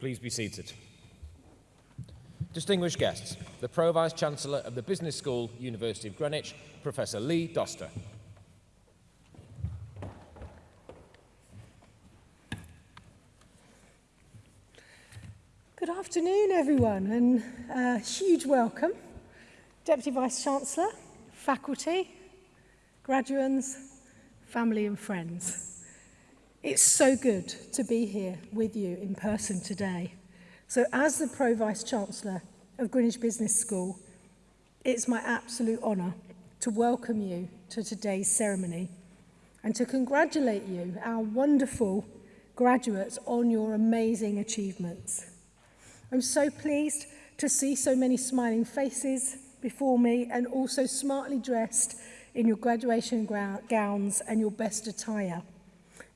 Please be seated. Distinguished guests, the Pro Vice Chancellor of the Business School, University of Greenwich, Professor Lee Doster. Good afternoon, everyone, and a huge welcome. Deputy Vice Chancellor, faculty, graduates, family and friends. It's so good to be here with you in person today. So as the Pro Vice Chancellor of Greenwich Business School, it's my absolute honour to welcome you to today's ceremony and to congratulate you, our wonderful graduates, on your amazing achievements. I'm so pleased to see so many smiling faces before me and also smartly dressed in your graduation gowns and your best attire.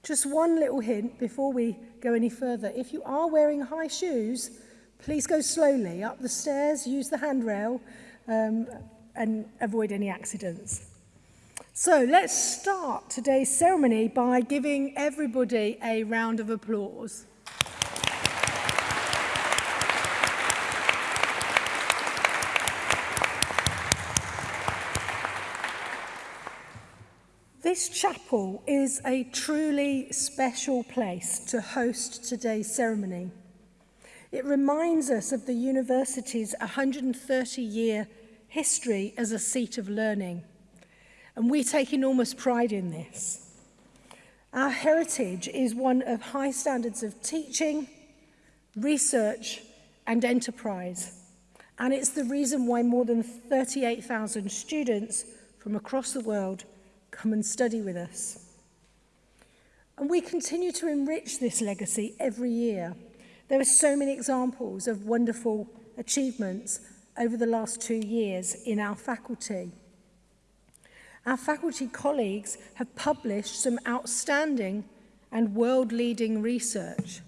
Just one little hint before we go any further. If you are wearing high shoes, please go slowly up the stairs, use the handrail um, and avoid any accidents. So let's start today's ceremony by giving everybody a round of applause. Grace Chapel is a truly special place to host today's ceremony. It reminds us of the university's 130-year history as a seat of learning, and we take enormous pride in this. Our heritage is one of high standards of teaching, research and enterprise, and it's the reason why more than 38,000 students from across the world come and study with us. And we continue to enrich this legacy every year. There are so many examples of wonderful achievements over the last two years in our faculty. Our faculty colleagues have published some outstanding and world-leading research.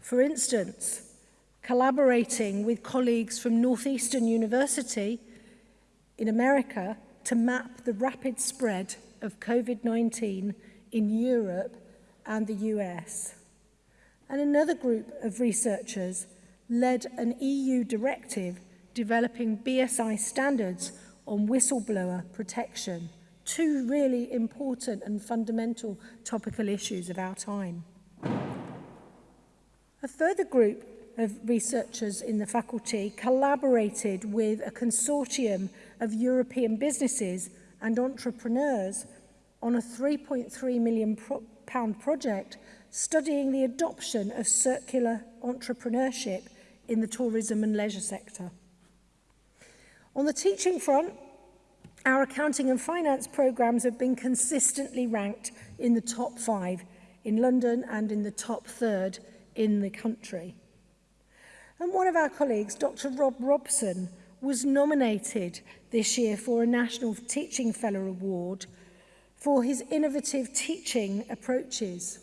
For instance, collaborating with colleagues from Northeastern University in America to map the rapid spread of COVID-19 in Europe and the US. And another group of researchers led an EU directive developing BSI standards on whistleblower protection, two really important and fundamental topical issues of our time. A further group of researchers in the faculty collaborated with a consortium of European businesses and entrepreneurs on a 3.3 million pro pound project studying the adoption of circular entrepreneurship in the tourism and leisure sector. On the teaching front, our accounting and finance programs have been consistently ranked in the top five in London and in the top third in the country. And one of our colleagues, Dr. Rob Robson, was nominated this year for a National Teaching Fellow Award for his innovative teaching approaches,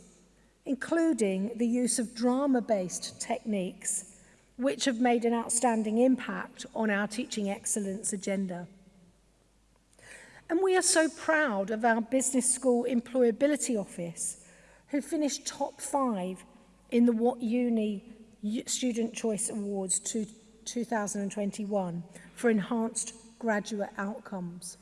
including the use of drama-based techniques which have made an outstanding impact on our teaching excellence agenda. And we are so proud of our Business School Employability Office, who finished top five in the What Uni Student Choice Awards 2021 for enhanced graduate outcomes.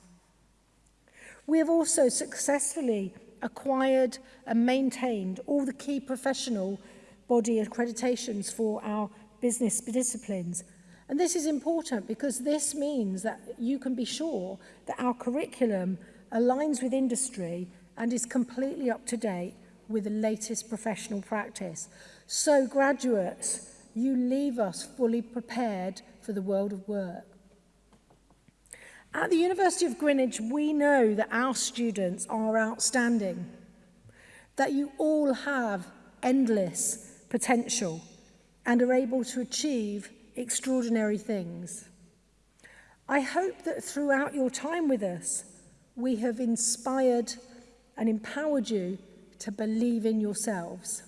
We have also successfully acquired and maintained all the key professional body accreditations for our business disciplines. And this is important because this means that you can be sure that our curriculum aligns with industry and is completely up to date with the latest professional practice. So graduates you leave us fully prepared for the world of work. At the University of Greenwich, we know that our students are outstanding, that you all have endless potential and are able to achieve extraordinary things. I hope that throughout your time with us, we have inspired and empowered you to believe in yourselves.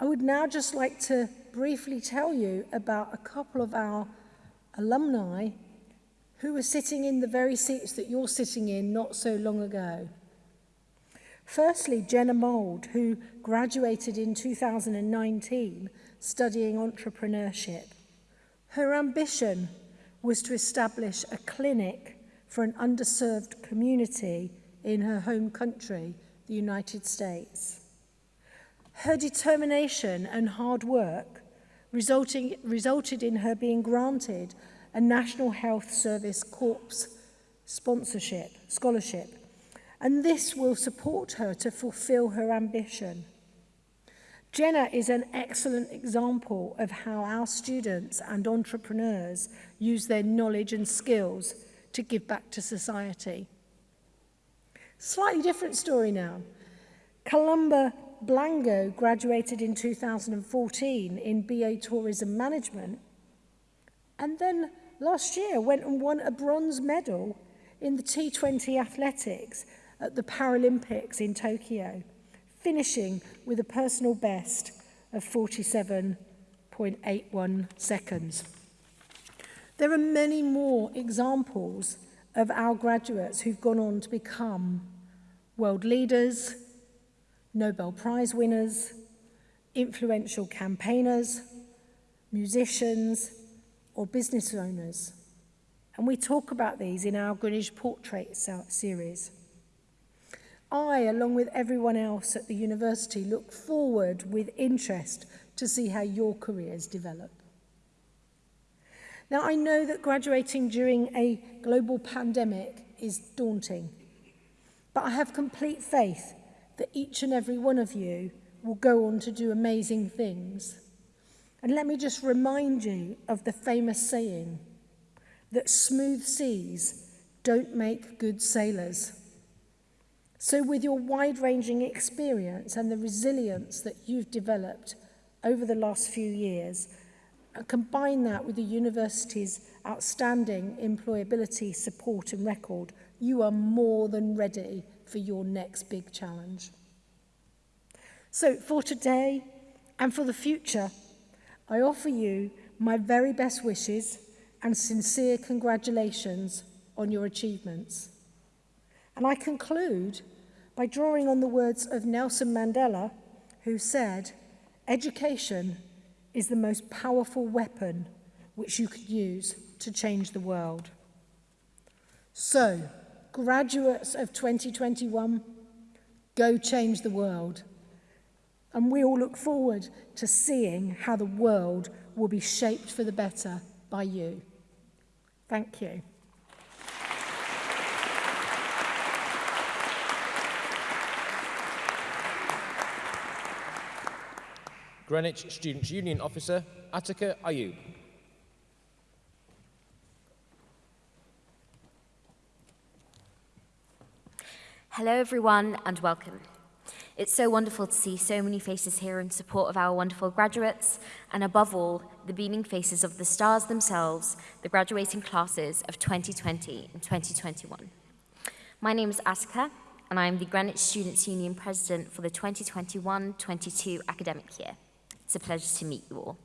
I would now just like to briefly tell you about a couple of our alumni who were sitting in the very seats that you're sitting in not so long ago. Firstly, Jenna Mould, who graduated in 2019 studying entrepreneurship. Her ambition was to establish a clinic for an underserved community in her home country, the United States. Her determination and hard work resulting, resulted in her being granted a National Health Service Corps sponsorship, scholarship, and this will support her to fulfill her ambition. Jenna is an excellent example of how our students and entrepreneurs use their knowledge and skills to give back to society. Slightly different story now. Columba Blango graduated in 2014 in BA Tourism Management and then last year went and won a bronze medal in the T20 athletics at the Paralympics in Tokyo, finishing with a personal best of 47.81 seconds. There are many more examples of our graduates who've gone on to become world leaders, Nobel Prize winners, influential campaigners, musicians, or business owners. And we talk about these in our Greenwich Portrait series. I, along with everyone else at the university, look forward with interest to see how your careers develop. Now, I know that graduating during a global pandemic is daunting, but I have complete faith that each and every one of you will go on to do amazing things. And let me just remind you of the famous saying that smooth seas don't make good sailors. So with your wide-ranging experience and the resilience that you've developed over the last few years, and combine that with the university's outstanding employability support and record, you are more than ready for your next big challenge. So for today and for the future, I offer you my very best wishes and sincere congratulations on your achievements. And I conclude by drawing on the words of Nelson Mandela, who said, education is the most powerful weapon which you could use to change the world. So, graduates of 2021, go change the world. And we all look forward to seeing how the world will be shaped for the better by you. Thank you. Greenwich Students' Union Officer, Attica Ayub. Hello everyone and welcome. It's so wonderful to see so many faces here in support of our wonderful graduates and above all, the beaming faces of the stars themselves, the graduating classes of 2020 and 2021. My name is Aska and I am the Greenwich Students' Union President for the 2021-22 academic year. It's a pleasure to meet you all.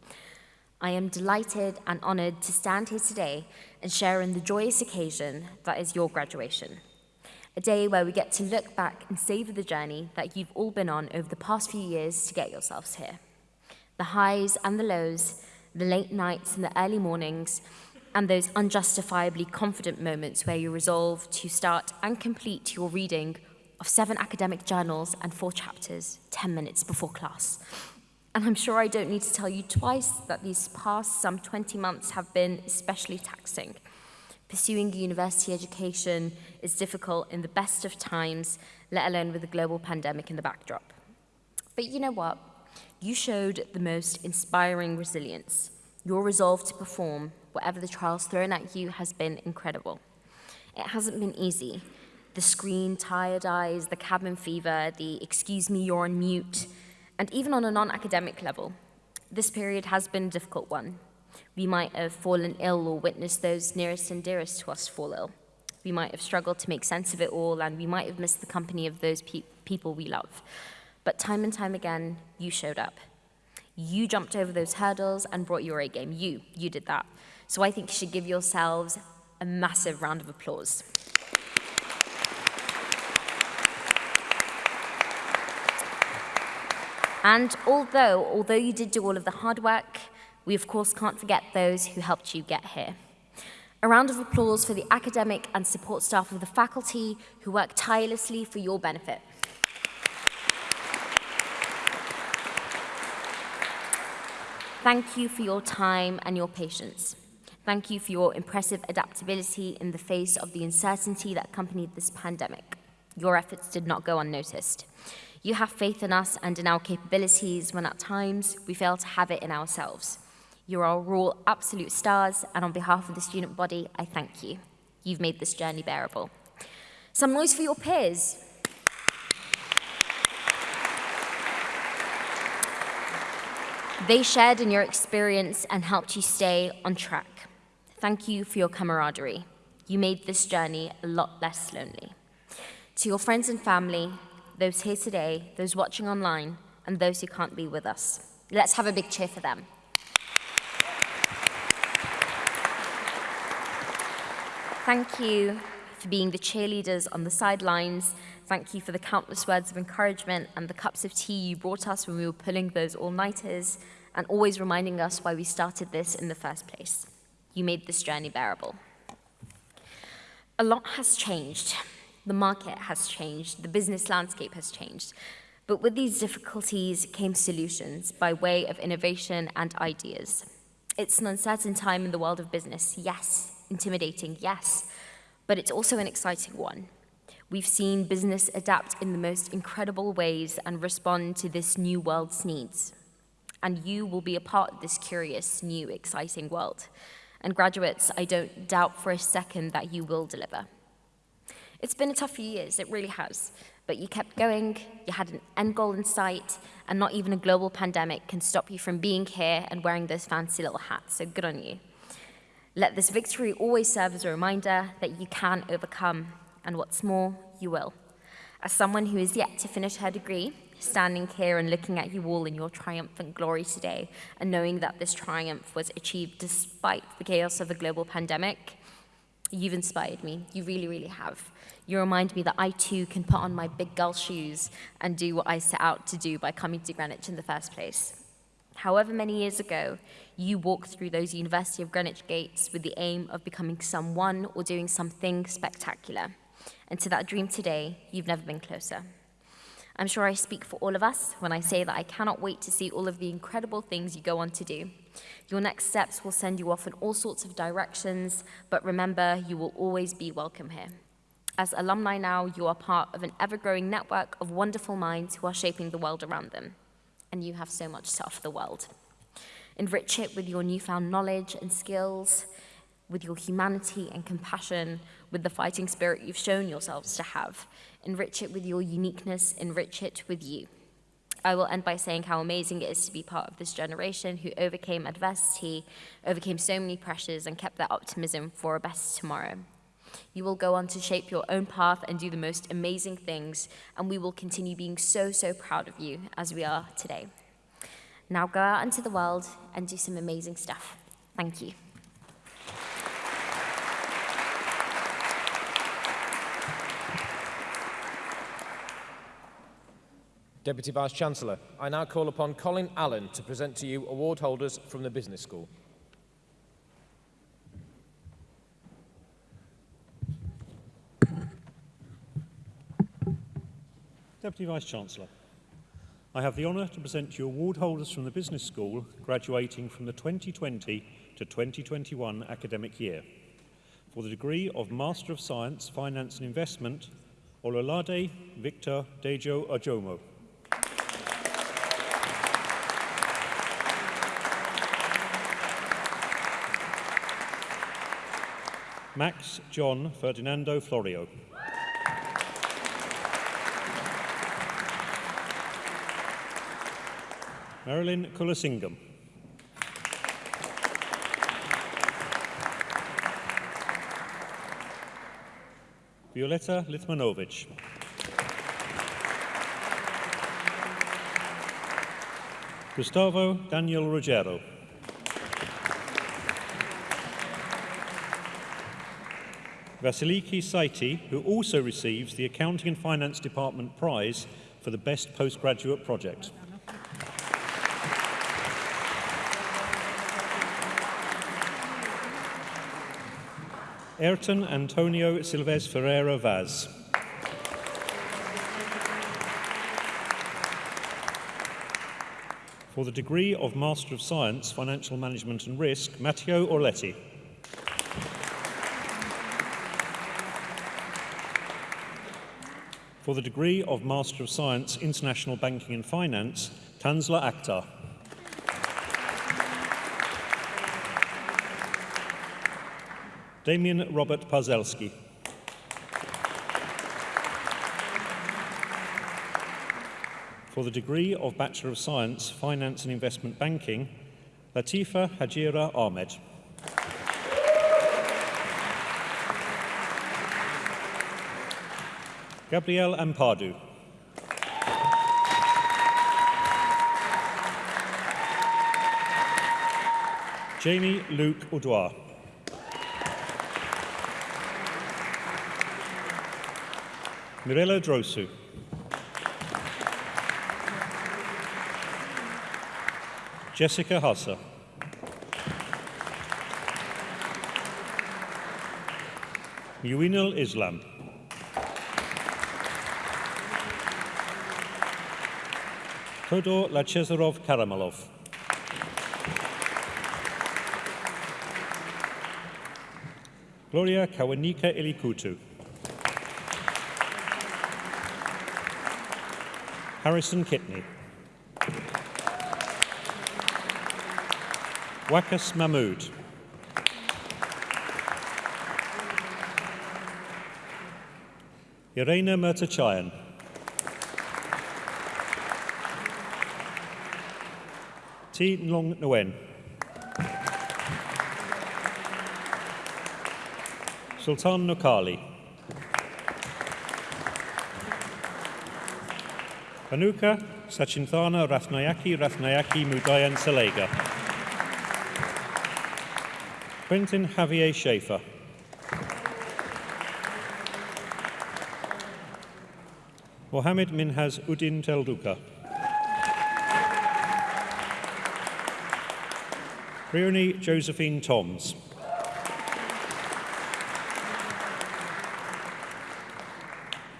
I am delighted and honoured to stand here today and share in the joyous occasion that is your graduation. A day where we get to look back and savour the journey that you've all been on over the past few years to get yourselves here. The highs and the lows, the late nights and the early mornings, and those unjustifiably confident moments where you resolve to start and complete your reading of seven academic journals and four chapters 10 minutes before class. And I'm sure I don't need to tell you twice that these past some 20 months have been especially taxing. Pursuing a university education is difficult in the best of times, let alone with a global pandemic in the backdrop. But you know what? You showed the most inspiring resilience. Your resolve to perform, whatever the trials thrown at you, has been incredible. It hasn't been easy. The screen, tired eyes, the cabin fever, the excuse me, you're on mute, and even on a non-academic level, this period has been a difficult one. We might have fallen ill or witnessed those nearest and dearest to us fall ill. We might have struggled to make sense of it all, and we might have missed the company of those pe people we love. But time and time again, you showed up. You jumped over those hurdles and brought your A game. You, you did that. So I think you should give yourselves a massive round of applause. And although, although you did do all of the hard work, we of course can't forget those who helped you get here. A round of applause for the academic and support staff of the faculty who work tirelessly for your benefit. Thank you for your time and your patience. Thank you for your impressive adaptability in the face of the uncertainty that accompanied this pandemic. Your efforts did not go unnoticed. You have faith in us and in our capabilities when at times we fail to have it in ourselves. You are all absolute stars, and on behalf of the student body, I thank you. You've made this journey bearable. Some noise for your peers. They shared in your experience and helped you stay on track. Thank you for your camaraderie. You made this journey a lot less lonely. To your friends and family, those here today, those watching online, and those who can't be with us, let's have a big cheer for them. Thank you for being the cheerleaders on the sidelines. Thank you for the countless words of encouragement and the cups of tea you brought us when we were pulling those all-nighters and always reminding us why we started this in the first place. You made this journey bearable. A lot has changed. The market has changed. The business landscape has changed. But with these difficulties came solutions by way of innovation and ideas. It's an uncertain time in the world of business, yes. Intimidating, yes. But it's also an exciting one. We've seen business adapt in the most incredible ways and respond to this new world's needs and you will be a part of this curious, new, exciting world. And graduates, I don't doubt for a second that you will deliver. It's been a tough few years, it really has. But you kept going, you had an end goal in sight, and not even a global pandemic can stop you from being here and wearing those fancy little hats, so good on you. Let this victory always serve as a reminder that you can overcome, and what's more, you will. As someone who is yet to finish her degree, standing here and looking at you all in your triumphant glory today and knowing that this triumph was achieved despite the chaos of a global pandemic, you've inspired me. You really, really have. You remind me that I too can put on my big girl shoes and do what I set out to do by coming to Greenwich in the first place. However many years ago, you walked through those University of Greenwich gates with the aim of becoming someone or doing something spectacular. And to that dream today, you've never been closer. I'm sure I speak for all of us when I say that I cannot wait to see all of the incredible things you go on to do. Your next steps will send you off in all sorts of directions, but remember, you will always be welcome here. As alumni now, you are part of an ever-growing network of wonderful minds who are shaping the world around them. And you have so much to offer the world. Enrich it with your newfound knowledge and skills, with your humanity and compassion, with the fighting spirit you've shown yourselves to have. Enrich it with your uniqueness, enrich it with you. I will end by saying how amazing it is to be part of this generation who overcame adversity, overcame so many pressures, and kept their optimism for a best tomorrow. You will go on to shape your own path and do the most amazing things, and we will continue being so, so proud of you as we are today. Now go out into the world and do some amazing stuff. Thank you. Deputy Vice-Chancellor, I now call upon Colin Allen to present to you award holders from the Business School. Deputy Vice-Chancellor, I have the honour to present you award holders from the Business School graduating from the 2020 to 2021 academic year for the degree of Master of Science, Finance and Investment, Ololade Victor Dejo Ajomo. Max John Ferdinando Florio. Marilyn Kulasingham. Violeta Litmanovich. Gustavo Daniel Rogero. Vasiliki Saiti, who also receives the Accounting and Finance Department Prize for the Best Postgraduate Project. Ayrton Antonio Silves Ferreira Vaz. For the degree of Master of Science, Financial Management and Risk, Matteo Orletti. For the degree of Master of Science, International Banking and Finance, Tanzla Akhtar. Damien Robert Parzelski. For the degree of Bachelor of Science, Finance and Investment Banking, Latifa Hajira Ahmed. Gabrielle Ampadu. Jamie Luke Oudoir. Mirella Drosu. Jessica Hassa. Muinal Islam. Todor Lachezarov Karamalov. Gloria Kawanika Ilikutu. Harrison Kitney. Wakas Mahmood. Irena Murtachayan. T. Long Nguyen. Sultan Nukali. Anuka Sachinthana Rathnayaki Rathnayaki Mudayan Salega. Quentin Javier Schaefer. Mohammed Minhas Udin Telduka. Briony Josephine Toms.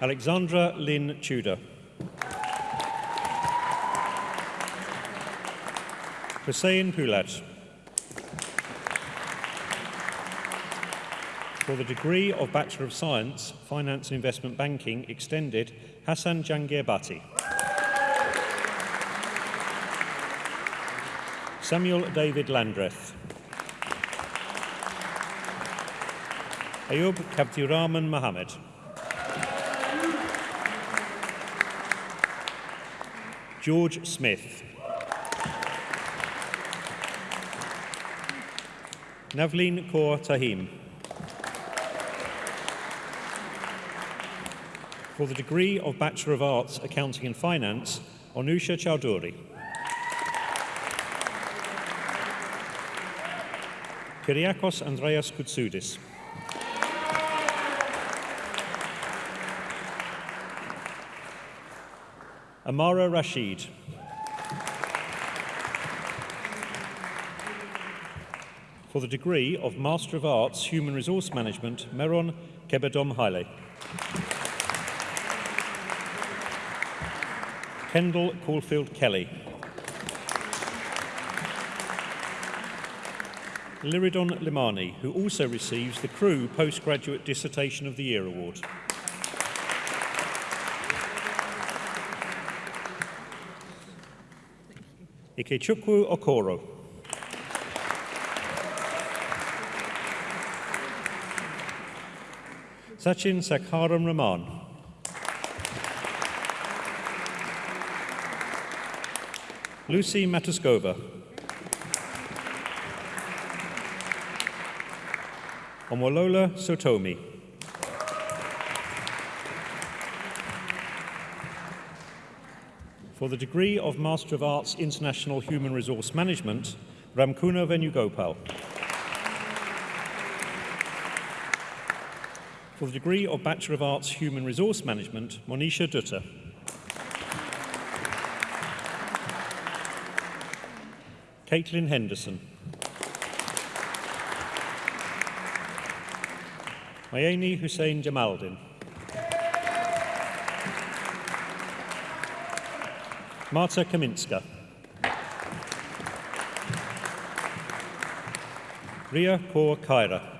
Alexandra Lynn Tudor. Hussein Poulat. For the degree of Bachelor of Science, Finance and Investment Banking extended, Hassan Jangir Bhatti. Samuel David Landreth. Ayub Kabdiraman Mohammed. George Smith. Navleen Kaur Tahim. For the degree of Bachelor of Arts, Accounting and Finance, Onusha Chowdhury. Kyriakos Andreas Koutsoudis. Amara Rashid. For the degree of Master of Arts, Human Resource Management, Meron Kebedom Haile. Kendall Caulfield Kelly. Liridon Limani, who also receives the Crew Postgraduate Dissertation of the Year Award. Ikechukwu Okoro. Sachin Sakharam Raman. Lucy Matuskova. Omolola Sotomi. For the degree of Master of Arts International Human Resource Management, Ramkuna Venugopal. For the degree of Bachelor of Arts Human Resource Management, Monisha Dutta. Caitlin Henderson. Mayeni Hussein Jamaldin. Marta Kaminska. Ria Kaur Kaira.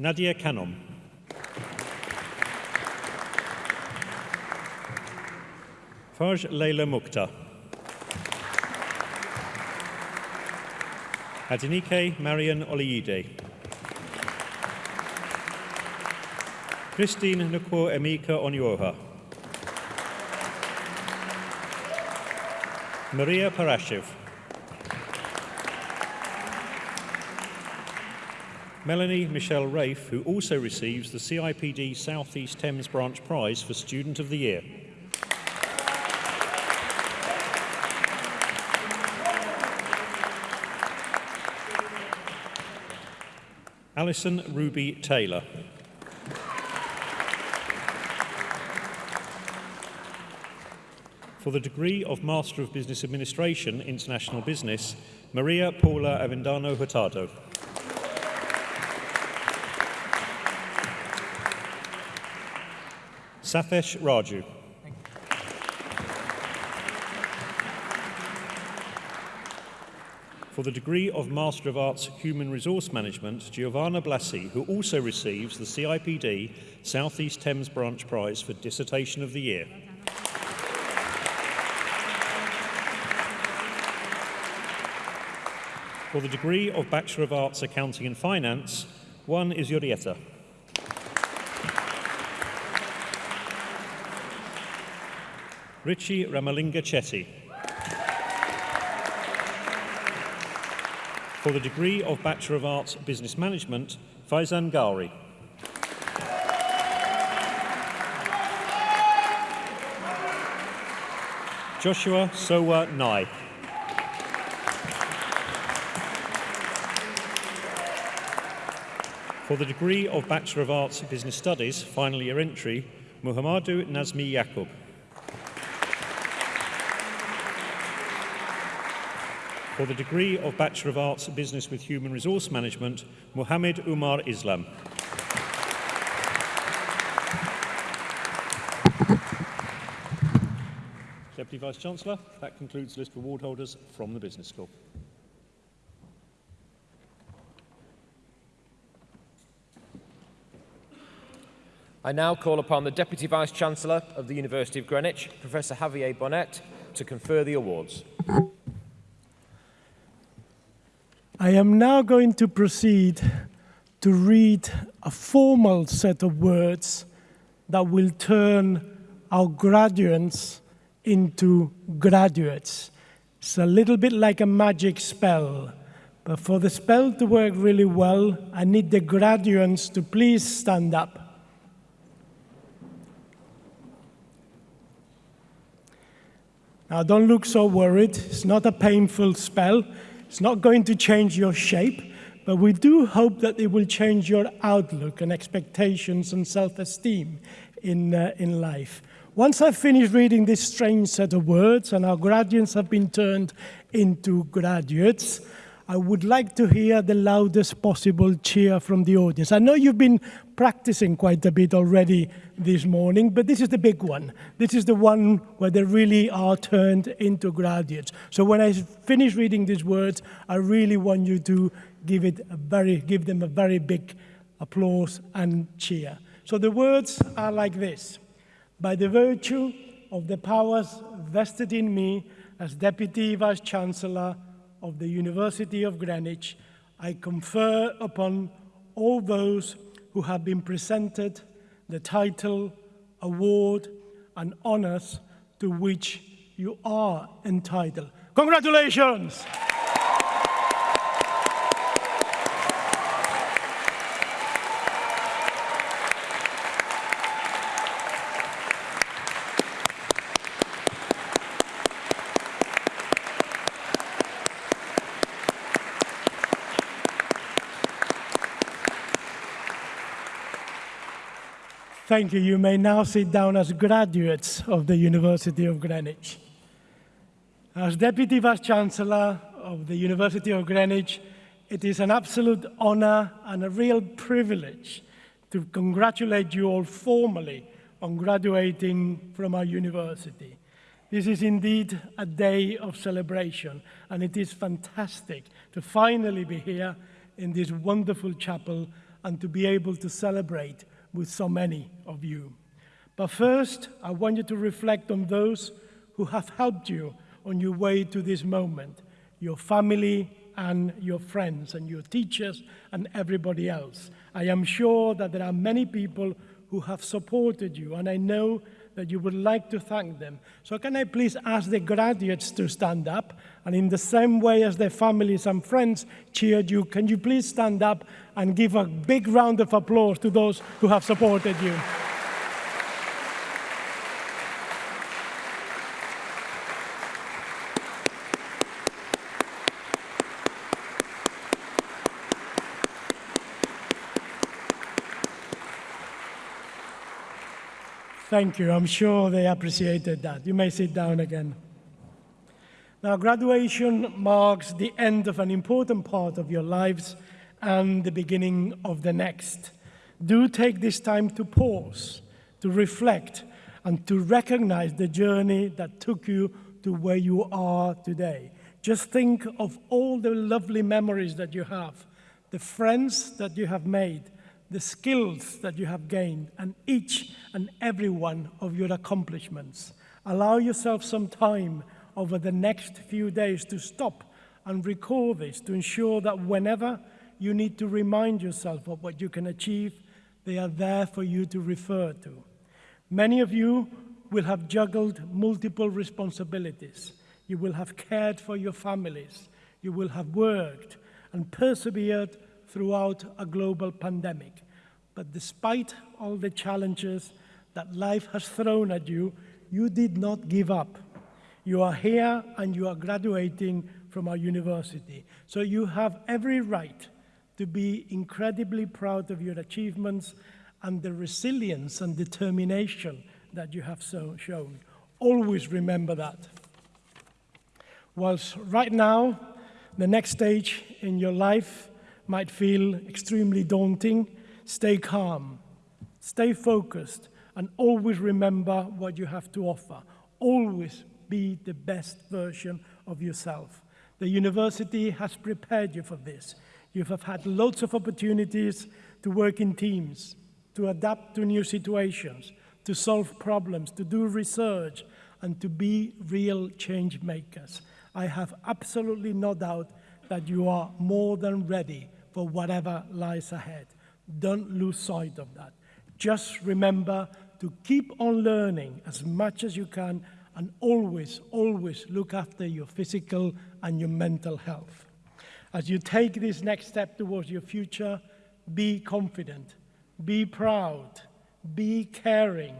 Nadia Canom. Farj Leila Mukta. Adenike Marian Oliide. Christine Nukwo Emika Onyoha. Maria Parashiv. Melanie Michelle Rafe, who also receives the CIPD South East Thames Branch Prize for Student of the Year. Alison Ruby Taylor. For the degree of Master of Business Administration, International Business, Maria Paula Avendano Hurtado. Sathesh Raju. For the degree of Master of Arts Human Resource Management, Giovanna Blasi, who also receives the CIPD Southeast Thames Branch Prize for Dissertation of the Year. For the degree of Bachelor of Arts Accounting and Finance, one is Yurieta. Richie Ramalinga Chetty. For the degree of Bachelor of Arts Business Management, Faizan Ghauri. Joshua Sowa Nai. For the degree of Bachelor of Arts Business Studies, final year entry, Muhammadu Nazmi Yaqub. For the degree of Bachelor of Arts Business with Human Resource Management, Muhammad Umar Islam. Deputy Vice-Chancellor, that concludes the list of award holders from the Business School. I now call upon the Deputy Vice-Chancellor of the University of Greenwich, Professor Javier Bonet, to confer the awards. I am now going to proceed to read a formal set of words that will turn our graduates into graduates. It's a little bit like a magic spell. But for the spell to work really well, I need the graduates to please stand up. Now, don't look so worried. It's not a painful spell. It's not going to change your shape, but we do hope that it will change your outlook and expectations and self-esteem in, uh, in life. Once I've finished reading this strange set of words and our graduates have been turned into graduates, I would like to hear the loudest possible cheer from the audience. I know you've been practicing quite a bit already this morning, but this is the big one. This is the one where they really are turned into graduates. So when I finish reading these words, I really want you to give, it a very, give them a very big applause and cheer. So the words are like this. By the virtue of the powers vested in me as Deputy Vice-Chancellor of the University of Greenwich, I confer upon all those who have been presented the title, award, and honors to which you are entitled. Congratulations! Thank you. You may now sit down as graduates of the University of Greenwich. As Deputy Vice-Chancellor of the University of Greenwich, it is an absolute honor and a real privilege to congratulate you all formally on graduating from our university. This is indeed a day of celebration, and it is fantastic to finally be here in this wonderful chapel and to be able to celebrate with so many of you. But first, I want you to reflect on those who have helped you on your way to this moment, your family and your friends and your teachers and everybody else. I am sure that there are many people who have supported you, and I know that you would like to thank them. So can I please ask the graduates to stand up? And in the same way as their families and friends cheered you, can you please stand up and give a big round of applause to those who have supported you? Thank you. I'm sure they appreciated that. You may sit down again. Now, graduation marks the end of an important part of your lives and the beginning of the next. Do take this time to pause, to reflect, and to recognize the journey that took you to where you are today. Just think of all the lovely memories that you have, the friends that you have made, the skills that you have gained and each and every one of your accomplishments. Allow yourself some time over the next few days to stop and recall this to ensure that whenever you need to remind yourself of what you can achieve, they are there for you to refer to. Many of you will have juggled multiple responsibilities. You will have cared for your families. You will have worked and persevered throughout a global pandemic. But despite all the challenges that life has thrown at you, you did not give up. You are here and you are graduating from our university. So you have every right to be incredibly proud of your achievements and the resilience and determination that you have so shown. Always remember that. Whilst right now, the next stage in your life might feel extremely daunting, stay calm, stay focused, and always remember what you have to offer. Always be the best version of yourself. The university has prepared you for this. You have had lots of opportunities to work in teams, to adapt to new situations, to solve problems, to do research, and to be real change makers. I have absolutely no doubt that you are more than ready for whatever lies ahead. Don't lose sight of that. Just remember to keep on learning as much as you can and always, always look after your physical and your mental health. As you take this next step towards your future, be confident, be proud, be caring,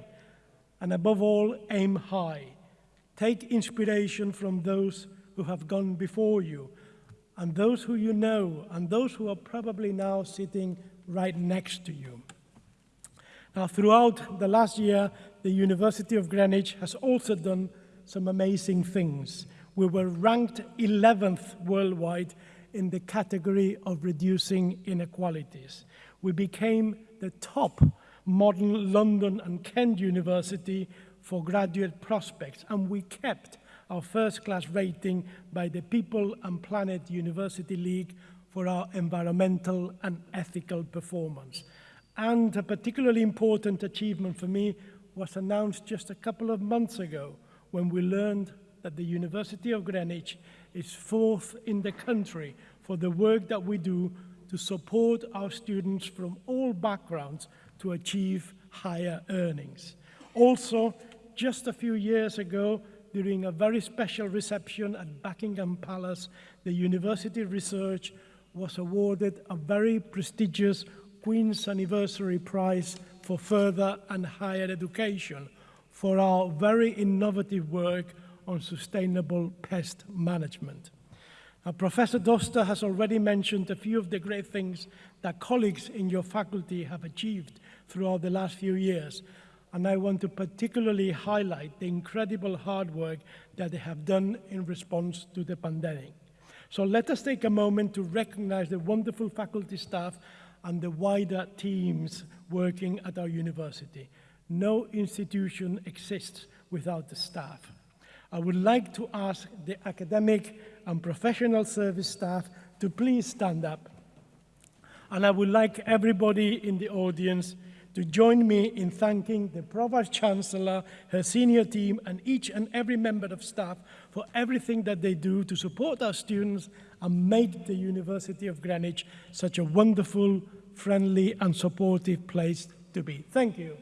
and above all, aim high. Take inspiration from those who have gone before you, and those who you know, and those who are probably now sitting right next to you. Now, throughout the last year, the University of Greenwich has also done some amazing things. We were ranked 11th worldwide in the category of reducing inequalities. We became the top modern London and Kent University for graduate prospects, and we kept our first class rating by the People and Planet University League for our environmental and ethical performance. And a particularly important achievement for me was announced just a couple of months ago when we learned that the University of Greenwich is fourth in the country for the work that we do to support our students from all backgrounds to achieve higher earnings. Also, just a few years ago, during a very special reception at Buckingham Palace, the university research was awarded a very prestigious Queen's Anniversary Prize for further and higher education for our very innovative work on sustainable pest management. Now, Professor Doster has already mentioned a few of the great things that colleagues in your faculty have achieved throughout the last few years, and I want to particularly highlight the incredible hard work that they have done in response to the pandemic. So let us take a moment to recognize the wonderful faculty staff and the wider teams working at our university. No institution exists without the staff. I would like to ask the academic and professional service staff to please stand up. And I would like everybody in the audience to join me in thanking the Provost Chancellor, her senior team, and each and every member of staff for everything that they do to support our students and make the University of Greenwich such a wonderful, friendly, and supportive place to be. Thank you.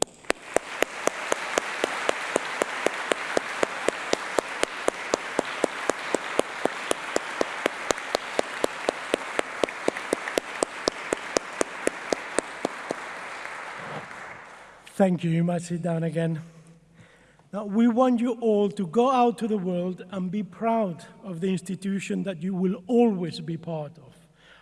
Thank you. You might sit down again. Now, we want you all to go out to the world and be proud of the institution that you will always be part of.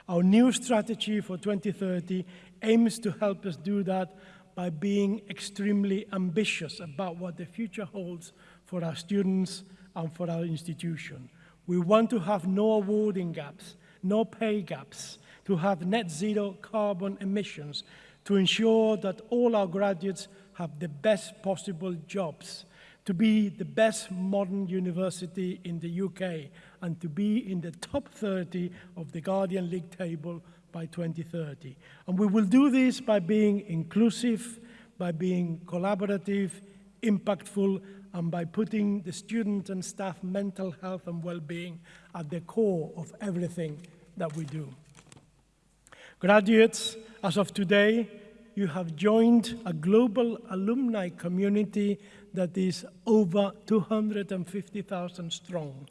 Our new strategy for 2030 aims to help us do that by being extremely ambitious about what the future holds for our students and for our institution. We want to have no awarding gaps, no pay gaps, to have net zero carbon emissions, to ensure that all our graduates have the best possible jobs, to be the best modern university in the UK, and to be in the top 30 of the Guardian League table by 2030. And we will do this by being inclusive, by being collaborative, impactful, and by putting the student and staff mental health and well-being at the core of everything that we do. Graduates, as of today, you have joined a global alumni community that is over 250,000 strong.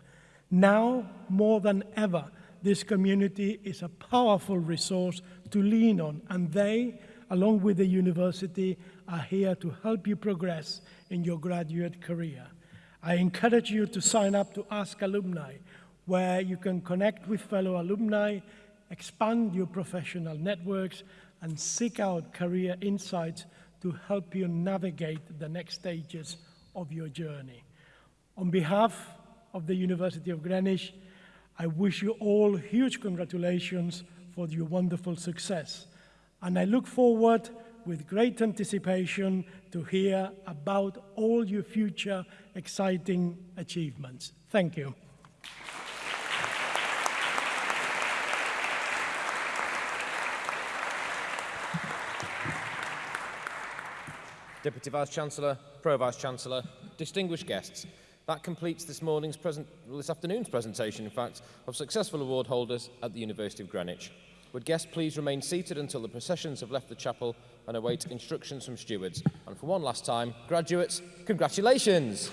Now, more than ever, this community is a powerful resource to lean on, and they, along with the university, are here to help you progress in your graduate career. I encourage you to sign up to Ask Alumni, where you can connect with fellow alumni, expand your professional networks, and seek out career insights to help you navigate the next stages of your journey. On behalf of the University of Greenwich, I wish you all huge congratulations for your wonderful success. And I look forward with great anticipation to hear about all your future exciting achievements. Thank you. Deputy Vice-Chancellor, Pro-Vice-Chancellor, distinguished guests. That completes this morning's present, well, this afternoon's presentation, in fact, of successful award holders at the University of Greenwich. Would guests please remain seated until the processions have left the chapel and await instructions from stewards. And for one last time, graduates, congratulations!